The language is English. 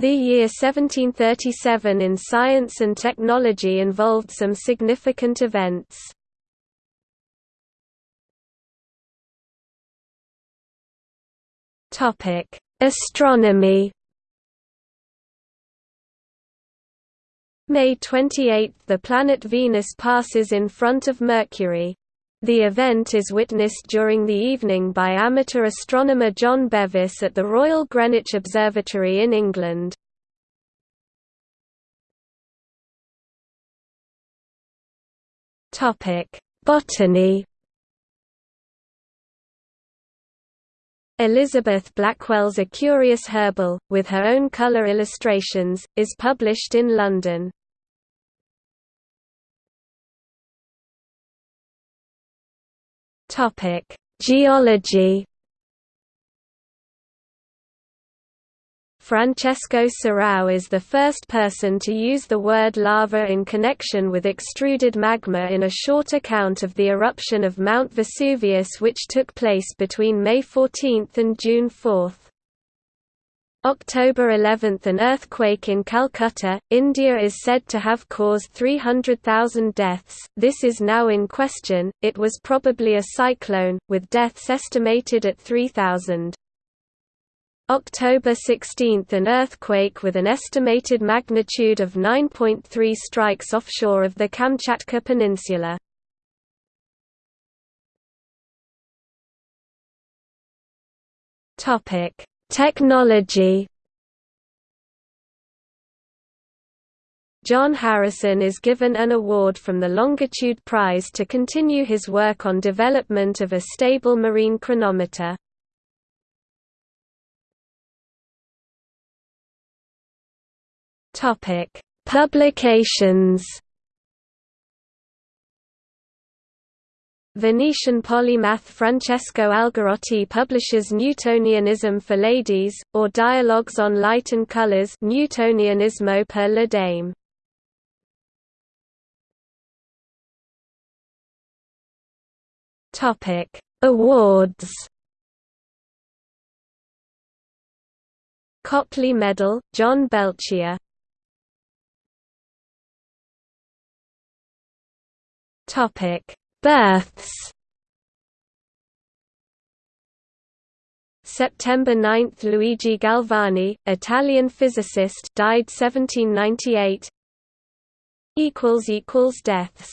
The year 1737 in science and technology involved some significant events. Astronomy May 28 – The planet Venus passes in front of Mercury. The event is witnessed during the evening by amateur astronomer John Bevis at the Royal Greenwich Observatory in England. Botany Elizabeth Blackwell's A Curious Herbal, with her own colour illustrations, is published in London. Topic: Geology. Francesco Serao is the first person to use the word lava in connection with extruded magma in a short account of the eruption of Mount Vesuvius which took place between May 14 and June 4. October 11 – An earthquake in Calcutta, India is said to have caused 300,000 deaths, this is now in question, it was probably a cyclone, with deaths estimated at 3,000. October 16 – An earthquake with an estimated magnitude of 9.3 strikes offshore of the Kamchatka Peninsula. Topic Technology John Harrison is given an award from the Longitude Prize to continue his work on development of a stable marine chronometer. Publications Venetian polymath Francesco Algarotti publishes Newtonianism for Ladies, or Dialogues on Light and Colors Newtonianismo per le Dame. Awards Copley Medal, John Belchier Topic Births. September 9 – Luigi Galvani, Italian physicist died 1798 Deaths